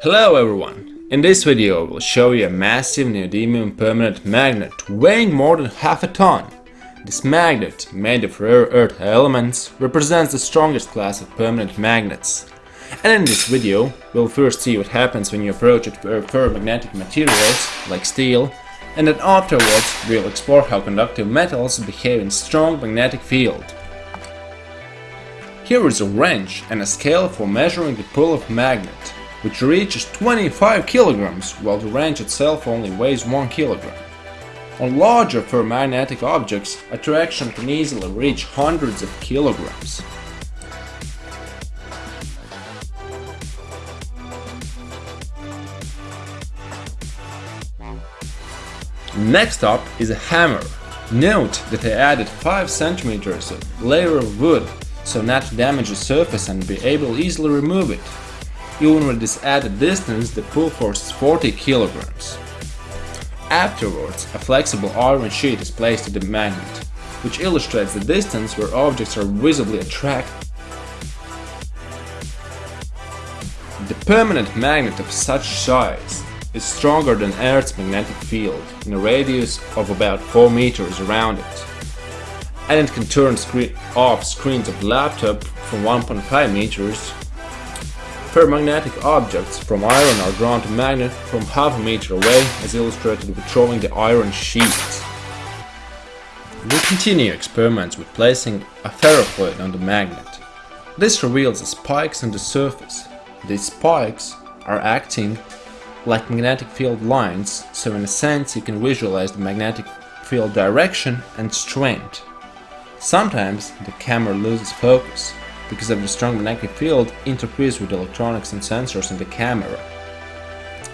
Hello everyone! In this video I will show you a massive neodymium permanent magnet weighing more than half a ton. This magnet, made of rare earth elements, represents the strongest class of permanent magnets. And in this video, we'll first see what happens when you approach it with ferromagnetic materials, like steel, and then afterwards we'll explore how conductive metals behave in strong magnetic field. Here is a wrench and a scale for measuring the pull of magnet, which reaches 25 kilograms, while the wrench itself only weighs 1 kilogram. On larger ferromagnetic objects, attraction can easily reach hundreds of kilograms. Next up is a hammer. Note that I added 5 centimeters of layer of wood so not to damage the surface and be able to easily remove it. Even with this added distance, the pull force is 40 kilograms. Afterwards, a flexible iron sheet is placed to the magnet, which illustrates the distance where objects are visibly attracted. The permanent magnet of such size is stronger than Earth's magnetic field in a radius of about 4 meters around it and it can turn screen off screens of laptop from 1.5 meters. Ferromagnetic objects from iron are drawn to magnet from half a meter away as illustrated with throwing the iron sheet. We continue experiments with placing a ferrofluid on the magnet. This reveals the spikes on the surface. These spikes are acting like magnetic field lines, so in a sense you can visualize the magnetic field direction and strength. Sometimes the camera loses focus because of the strong magnetic field interferes with electronics and sensors in the camera.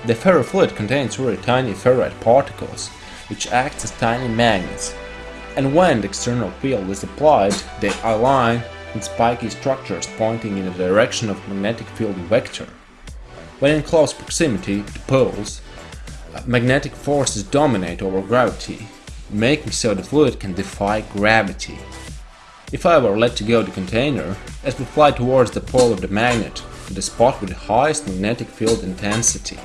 The ferrofluid contains very tiny ferrite particles, which act as tiny magnets, and when the external field is applied, they align in spiky structures pointing in the direction of magnetic field vector. When in close proximity to poles, uh, magnetic forces dominate over gravity, making so the fluid can defy gravity. If I were let to go the container, it would fly towards the pole of the magnet, to the spot with the highest magnetic field intensity.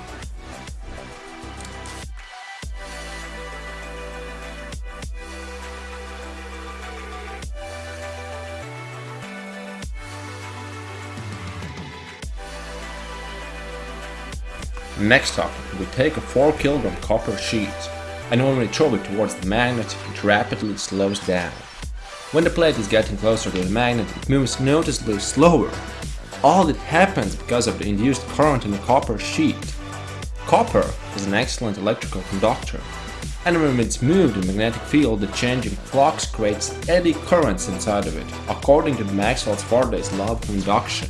Next up, we take a 4 kg copper sheet and when we throw it towards the magnet, it rapidly slows down. When the plate is getting closer to the magnet, it moves noticeably slower. All that happens because of the induced current in the copper sheet. Copper is an excellent electrical conductor, and when it's moved in magnetic field, the changing flux creates eddy currents inside of it, according to Maxwell's Faraday's law of induction.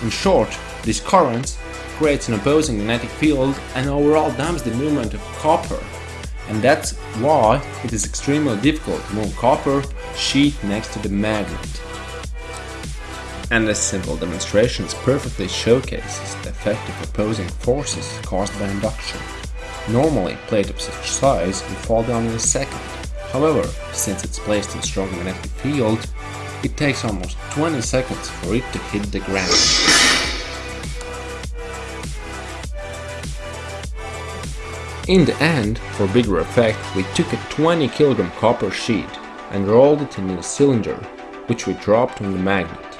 In short, these currents creates an opposing magnetic field and overall dampens the movement of copper and that's why it is extremely difficult to move copper sheet next to the magnet. And this simple demonstration perfectly showcases the effect of opposing forces caused by induction. Normally, plate of such size would fall down in a second. However, since it's placed in a strong magnetic field, it takes almost 20 seconds for it to hit the ground. In the end, for bigger effect, we took a 20 kg copper sheet and rolled it in a cylinder, which we dropped on the magnet.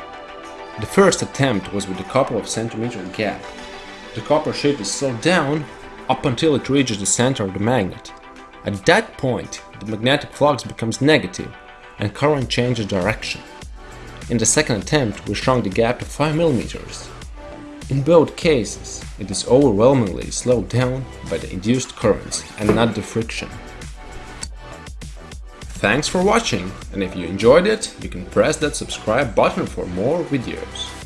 The first attempt was with a couple of centimeter gap. The copper sheet is slowed down up until it reaches the center of the magnet. At that point, the magnetic flux becomes negative and current changes direction. In the second attempt, we shrunk the gap to 5 millimeters. In both cases, it is overwhelmingly slowed down by the induced currents and not the friction. Thanks for watching, and if you enjoyed it, you can press that subscribe button for more videos.